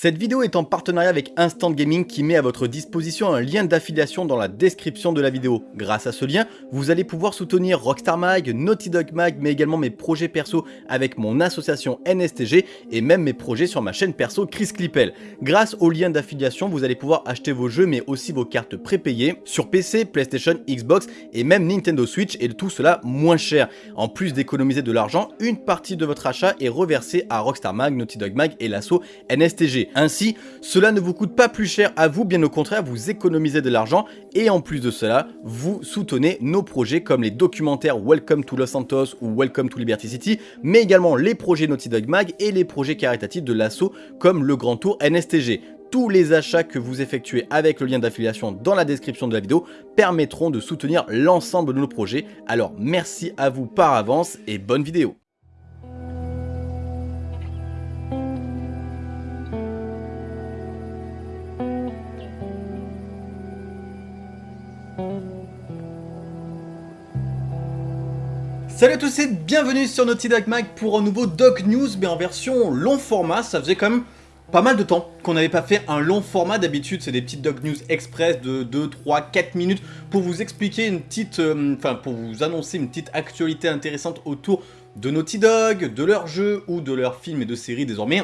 Cette vidéo est en partenariat avec Instant Gaming qui met à votre disposition un lien d'affiliation dans la description de la vidéo. Grâce à ce lien, vous allez pouvoir soutenir Rockstar Mag, Naughty Dog Mag, mais également mes projets perso avec mon association NSTG et même mes projets sur ma chaîne perso Chris Clippel. Grâce au lien d'affiliation, vous allez pouvoir acheter vos jeux mais aussi vos cartes prépayées sur PC, PlayStation, Xbox et même Nintendo Switch et tout cela moins cher. En plus d'économiser de l'argent, une partie de votre achat est reversée à Rockstar Mag, Naughty Dog Mag et l'asso NSTG. Ainsi, cela ne vous coûte pas plus cher à vous, bien au contraire, vous économisez de l'argent et en plus de cela, vous soutenez nos projets comme les documentaires Welcome to Los Santos ou Welcome to Liberty City, mais également les projets Naughty Dog Mag et les projets caritatifs de l'assaut comme le Grand Tour NSTG. Tous les achats que vous effectuez avec le lien d'affiliation dans la description de la vidéo permettront de soutenir l'ensemble de nos projets. Alors merci à vous par avance et bonne vidéo Salut à tous et bienvenue sur Naughty Dog Mag pour un nouveau Dog News mais en version long format, ça faisait quand même pas mal de temps qu'on n'avait pas fait un long format, d'habitude c'est des petites Dog News express de 2, 3, 4 minutes pour vous expliquer une petite, euh, enfin pour vous annoncer une petite actualité intéressante autour de Naughty Dog, de leurs jeux ou de leurs films et de séries désormais.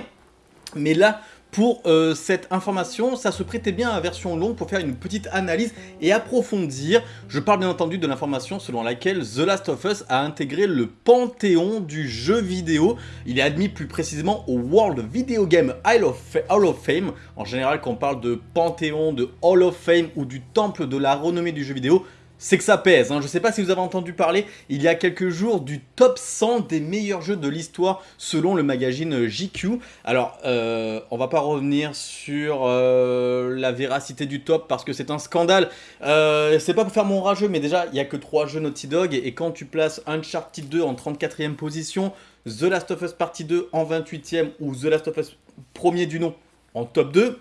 Mais là, pour euh, cette information, ça se prêtait bien à version longue pour faire une petite analyse et approfondir. Je parle bien entendu de l'information selon laquelle The Last of Us a intégré le panthéon du jeu vidéo. Il est admis plus précisément au World Video Game Hall of Fame. En général, quand on parle de panthéon, de Hall of Fame ou du temple de la renommée du jeu vidéo, c'est que ça pèse. Hein. Je ne sais pas si vous avez entendu parler il y a quelques jours du top 100 des meilleurs jeux de l'histoire selon le magazine JQ. Alors, euh, on va pas revenir sur euh, la véracité du top parce que c'est un scandale. Euh, c'est pas pour faire mon rageux, mais déjà, il y a que 3 jeux Naughty Dog. Et, quand tu places Uncharted 2 en 34e position, The Last of Us Partie 2 en 28e ou The Last of Us premier du nom en top 2,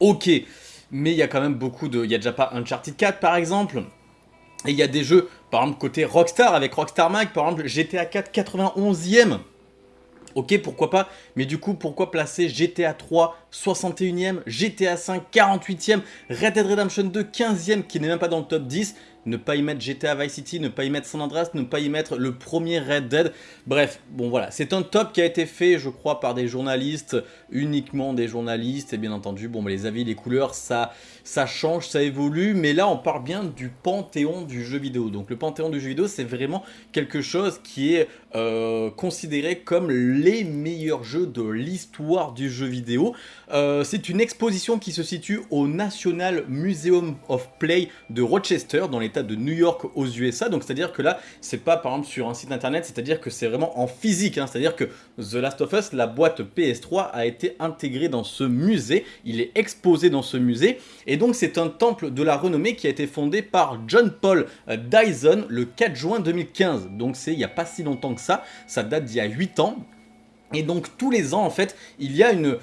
ok. Mais il y a quand même beaucoup de... Il y a déjà pas Uncharted 4 par exemple et il y a des jeux, par exemple côté Rockstar, avec Rockstar Mag, par exemple GTA 4 91e. Ok, pourquoi pas, mais du coup, pourquoi placer GTA 3 61e, GTA 5 48e, Red Dead Redemption 2 15e, qui n'est même pas dans le top 10 ne pas y mettre GTA Vice City, ne pas y mettre San Andreas, ne pas y mettre le premier Red Dead. Bref, bon voilà, c'est un top qui a été fait, je crois, par des journalistes, uniquement des journalistes, et bien entendu, bon, les avis, les couleurs, ça, ça change, ça évolue, mais là, on parle bien du panthéon du jeu vidéo. Donc le panthéon du jeu vidéo, c'est vraiment quelque chose qui est euh, considéré comme les meilleurs jeux de l'histoire du jeu vidéo. Euh, c'est une exposition qui se situe au National Museum of Play de Rochester, dans de New York aux USA. Donc c'est-à-dire que là, c'est pas par exemple sur un site internet, c'est-à-dire que c'est vraiment en physique. Hein. C'est-à-dire que The Last of Us, la boîte PS3, a été intégrée dans ce musée. Il est exposé dans ce musée. Et donc c'est un temple de la renommée qui a été fondé par John Paul Dyson le 4 juin 2015. Donc c'est il n'y a pas si longtemps que ça. Ça date d'il y a 8 ans. Et donc tous les ans en fait il y a une,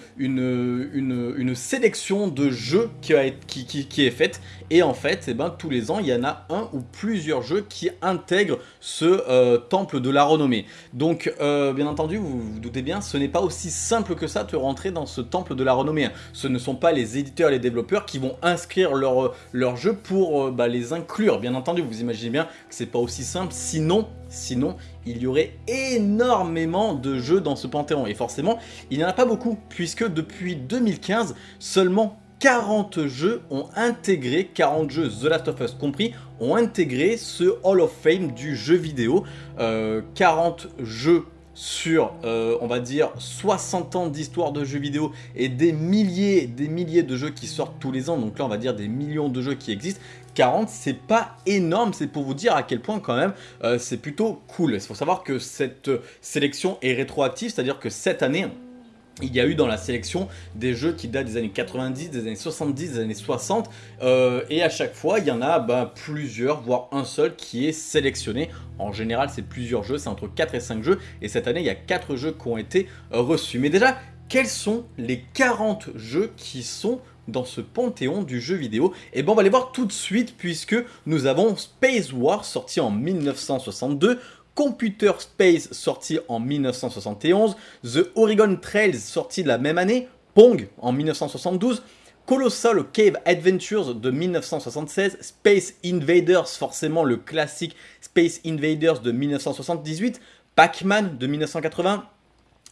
sélection de jeux qui, est faite et en fait eh ben, tous les ans il y en a un ou plusieurs jeux qui intègrent ce euh, temple de la renommée. Donc euh, bien entendu vous vous doutez bien ce n'est pas aussi simple que ça de rentrer dans ce temple de la renommée. Ce ne sont pas les éditeurs les développeurs qui vont inscrire leurs leur jeux pour euh, bah, les inclure. Bien entendu vous imaginez bien que c'est pas aussi simple sinon Sinon, il y aurait énormément de jeux dans ce panthéon. Et forcément, il n'y en a pas beaucoup, puisque depuis 2015, seulement 40 jeux ont intégré, 40 jeux The Last of Us compris, ont intégré ce Hall of Fame du jeu vidéo. 40 euh, jeux sur, euh, on va dire, 60 ans d'histoire de jeux vidéo et des milliers, des milliers de jeux qui sortent tous les ans, donc là on va dire des millions de jeux qui existent, 40 c'est pas énorme, c'est pour vous dire à quel point quand même euh, c'est plutôt cool. Il faut savoir que cette sélection est rétroactive, c'est-à-dire que cette année, il y a eu dans la sélection des jeux qui datent des années 90, des années 70, des années 60 euh, et à chaque fois il y en a bah, plusieurs, voire un seul qui est sélectionné. En général c'est plusieurs jeux, c'est entre 4 et 5 jeux et cette année il y a 4 jeux qui ont été euh, reçus. Mais déjà, quels sont les 40 jeux qui sont dans ce panthéon du jeu vidéo. Et bien on va les voir tout de suite puisque nous avons Space War sorti en 1962, Computer Space sorti en 1971, The Oregon Trails sorti la même année, Pong en 1972, Colossal Cave Adventures de 1976, Space Invaders, forcément le classique Space Invaders de 1978, Pac-Man de 1980,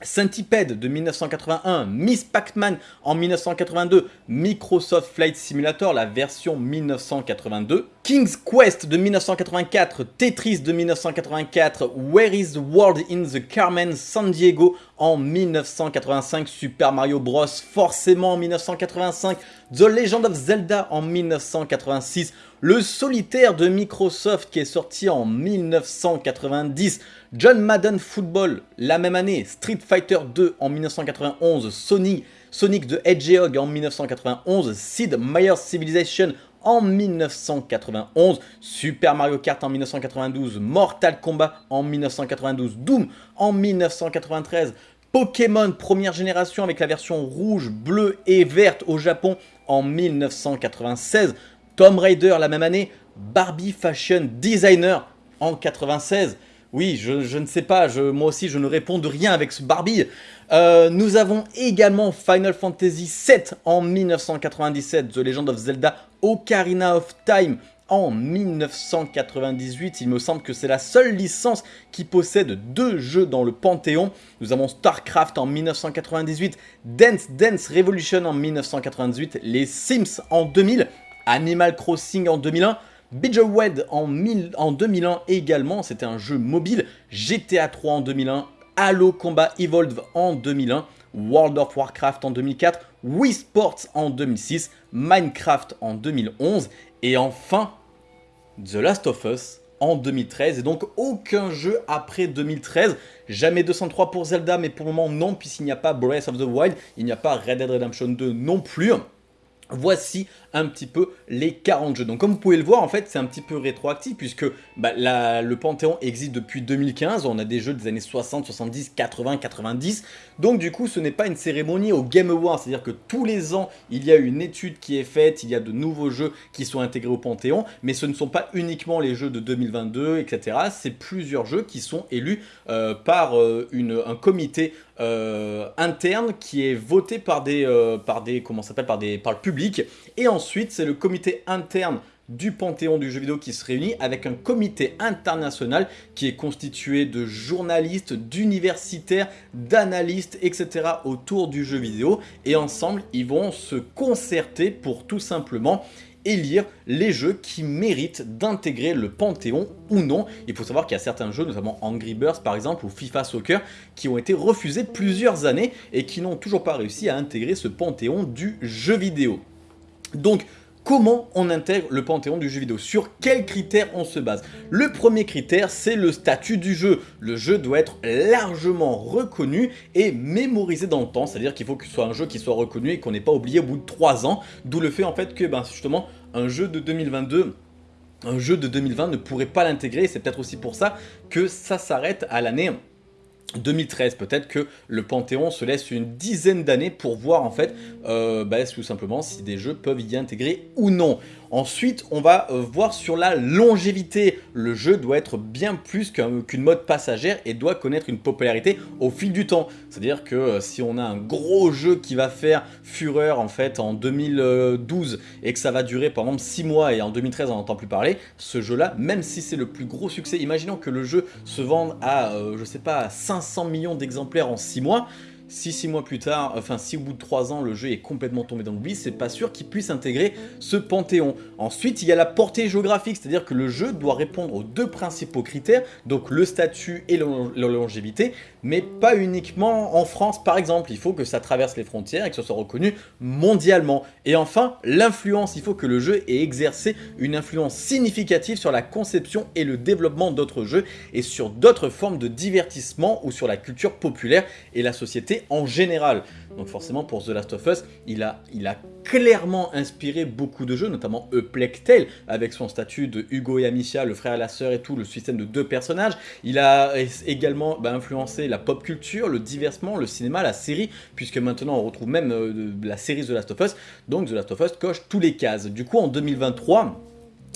Centipede de 1981, Miss Pac-Man en 1982, Microsoft Flight Simulator, la version 1982, King's Quest de 1984, Tetris de 1984, Where is the World in the Carmen San Diego en 1985, Super Mario Bros. forcément en 1985, The Legend of Zelda en 1986, le solitaire de Microsoft qui est sorti en 1990, John Madden Football la même année, Street Fighter 2 en 1991, Sonic, Sonic the Hedgehog en 1991, Sid Meier's Civilization en 1991, Super Mario Kart en 1992, Mortal Kombat en 1992, Doom en 1993, Pokémon première génération avec la version rouge, bleue et verte au Japon en 1996, Tomb Raider la même année, Barbie Fashion Designer en 96. Oui, je, ne sais pas, moi aussi je ne réponds de rien avec ce Barbie. Euh, nous avons également Final Fantasy VII en 1997, The Legend of Zelda Ocarina of Time en 1998. Il me semble que c'est la seule licence qui possède deux jeux dans le Panthéon. Nous avons StarCraft en 1998, Dance Dance Revolution en 1998, les Sims en 2000, Animal Crossing en 2001, Bejeweled en, en 2001 également, c'était un jeu mobile, GTA 3 en 2001, Halo Combat Evolved en 2001, World of Warcraft en 2004, Wii Sports en 2006, Minecraft en 2011 et enfin The Last of Us en 2013 et donc aucun jeu après 2013. Jamais 203 pour Zelda mais pour le moment non puisqu'il n'y a pas Breath of the Wild, il n'y a pas Red Dead Redemption 2 non plus. Voici un petit peu les 40 jeux. Donc comme vous pouvez le voir, en fait, c'est un petit peu rétroactif puisque bah, le Panthéon existe depuis 2015. On a des jeux des années 60, 70, 80, 90. Donc du coup, ce n'est pas une cérémonie au Game Awards. C'est-à-dire que tous les ans, il y a une étude qui est faite, il y a de nouveaux jeux qui sont intégrés au Panthéon. Mais ce ne sont pas uniquement les jeux de 2022, etc. C'est plusieurs jeux qui sont élus euh, par euh, un comité euh, interne qui est voté par des, par des comment s'appelle par des par le public et ensuite c'est le comité interne du Panthéon du jeu vidéo qui se réunit avec un comité international qui est constitué de journalistes, d'universitaires, d'analystes, etc. autour du jeu vidéo et ensemble ils vont se concerter pour tout simplement élire les jeux qui méritent d'intégrer le Panthéon ou non. Il faut savoir qu'il y a certains jeux, notamment Angry Birds par exemple ou FIFA Soccer, qui ont été refusés plusieurs années et qui n'ont toujours pas réussi à intégrer ce Panthéon du jeu vidéo. Donc Comment on intègre le panthéon du jeu vidéo? Sur quels critères on se base? Le premier critère, c'est le statut du jeu. Le jeu doit être largement reconnu et mémorisé dans le temps. C'est-à-dire qu'il faut que ce soit un jeu qui soit reconnu et qu'on n'ait pas oublié au bout de 3 ans. D'où le fait en fait que ben, justement un jeu de 2022 un jeu de 2020 ne pourrait pas l'intégrer. C'est peut-être aussi pour ça que ça s'arrête à l'année 2013, peut-être que le Panthéon se laisse une dizaine d'années pour voir en fait euh, bah, tout simplement si des jeux peuvent y intégrer ou non. Ensuite, on va euh, voir sur la longévité. Le jeu doit être bien plus qu'une mode passagère et doit connaître une popularité au fil du temps. C'est-à-dire que euh, si on a un gros jeu qui va faire fureur en fait en 2012 et que ça va durer par exemple 6 mois et en 2013 on n'entend plus parler, ce jeu-là, même si c'est le plus gros succès, imaginons que le jeu se vende à, je sais pas, 500 millions d'exemplaires en 6 mois, si 6 mois plus tard, enfin si au bout de 3 ans le jeu est complètement tombé dans l'oubli, c'est pas sûr qu'il puisse intégrer ce panthéon. Ensuite, il y a la portée géographique, c'est-à-dire que le jeu doit répondre aux deux principaux critères, donc le statut et la longévité, mais pas uniquement en France par exemple, il faut que ça traverse les frontières et que ce soit reconnu mondialement. Et enfin, l'influence, il faut que le jeu ait exercé une influence significative sur la conception et le développement d'autres jeux et sur d'autres formes de divertissement ou sur la culture populaire et la société en général. Donc forcément pour The Last of Us, il a, il a clairement inspiré beaucoup de jeux, notamment A Plague Tale, avec son statut de Hugo et Amicia, le frère et la sœur et tout, le système de deux personnages. Il a également bah, influencé la pop culture, le divertissement, le cinéma, la série, puisque maintenant on retrouve même euh, la série The Last of Us. Donc The Last of Us coche tous les cases. Du coup en 2023,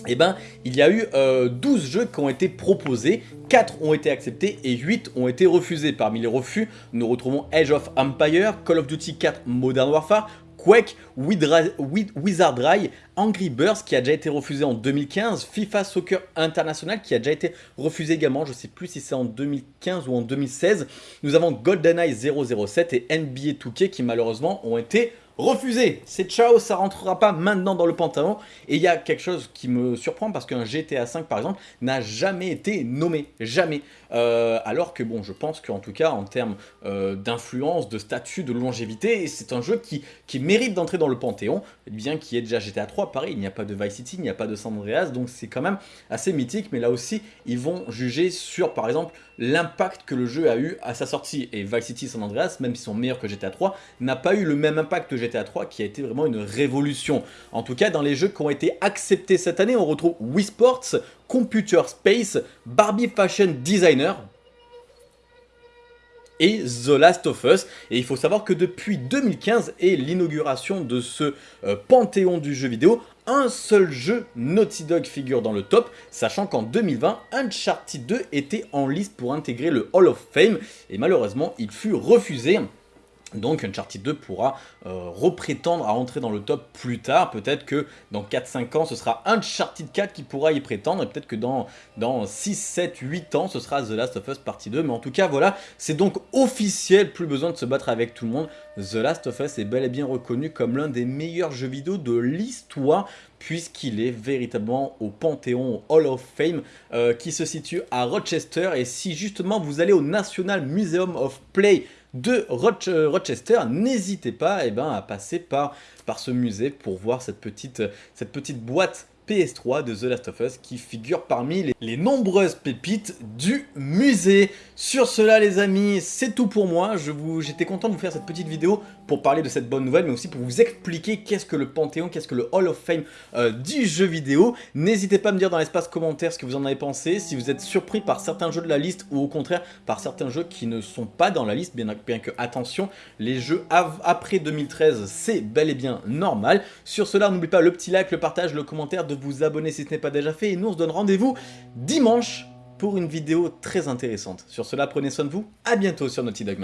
eh ben, il y a eu 12 euh, jeux qui ont été proposés, 4 ont été acceptés et 8 ont été refusés. Parmi les refus, nous retrouvons Age of Empire, Call of Duty 4 Modern Warfare, Quake, Wizard Eye, Angry Birds qui a déjà été refusé en 2015, FIFA Soccer International qui a déjà été refusé également, je ne sais plus si c'est en 2015 ou en 2016. Nous avons GoldenEye 007 et NBA 2K qui malheureusement ont été refusé. C'est ciao, ça rentrera pas maintenant dans le pantalon. Et il y a quelque chose qui me surprend parce qu'un GTA 5 par exemple n'a jamais été nommé, jamais. Euh, alors que bon, je pense qu'en tout cas en termes euh, d'influence, de statut, de longévité, c'est un jeu qui, qui mérite d'entrer dans le panthéon, bien qu'il y ait déjà GTA 3, pareil, il n'y a pas de Vice City, il n'y a pas de San Andreas, donc c'est quand même assez mythique, mais là aussi, ils vont juger sur par exemple l'impact que le jeu a eu à sa sortie. Et Vice City San Andreas, même s'ils sont meilleurs que GTA 3, n'a pas eu le même impact que GTA 3 qui a été vraiment une révolution. En tout cas, dans les jeux qui ont été acceptés cette année, on retrouve Wii Sports, Computer Space, Barbie Fashion Designer, et The Last of Us. Et il faut savoir que depuis 2015 et l'inauguration de ce euh, panthéon du jeu vidéo, un seul jeu Naughty Dog figure dans le top, sachant qu'en 2020, Uncharted 2 était en liste pour intégrer le Hall of Fame, et malheureusement il fut refusé. Donc Uncharted 2 pourra euh, reprétendre à entrer dans le top plus tard. Peut-être que dans 4-5 ans, ce sera Uncharted 4 qui pourra y prétendre. Et peut-être que dans, dans 6, 7, 8 ans, ce sera The Last of Us Partie 2. Mais en tout cas, voilà, c'est donc officiel. Plus besoin de se battre avec tout le monde. The Last of Us est bel et bien reconnu comme l'un des meilleurs jeux vidéo de l'histoire puisqu'il est véritablement au Panthéon Hall of Fame euh, qui se situe à Rochester et si justement vous allez au National Museum of Play de euh, Rochester, n'hésitez pas eh ben, à passer par, ce musée pour voir cette petite, cette petite boîte PS3 de The Last of Us qui figure parmi les, nombreuses pépites du musée. Sur cela les amis, c'est tout pour moi. J'étais content de vous faire cette petite vidéo pour parler de cette bonne nouvelle, mais aussi pour vous expliquer qu'est-ce que le Panthéon, qu'est-ce que le Hall of Fame euh, du jeu vidéo. N'hésitez pas à me dire dans l'espace commentaire ce que vous en avez pensé, si vous êtes surpris par certains jeux de la liste ou au contraire par certains jeux qui ne sont pas dans la liste, bien, que attention, les jeux après 2013 c'est bel et bien normal. Sur cela, n'oubliez pas le petit like, le partage, le commentaire, de vous abonner si ce n'est pas déjà fait, et nous on se donne rendez-vous dimanche pour une vidéo très intéressante. Sur cela, prenez soin de vous, à bientôt sur Naughty Dog.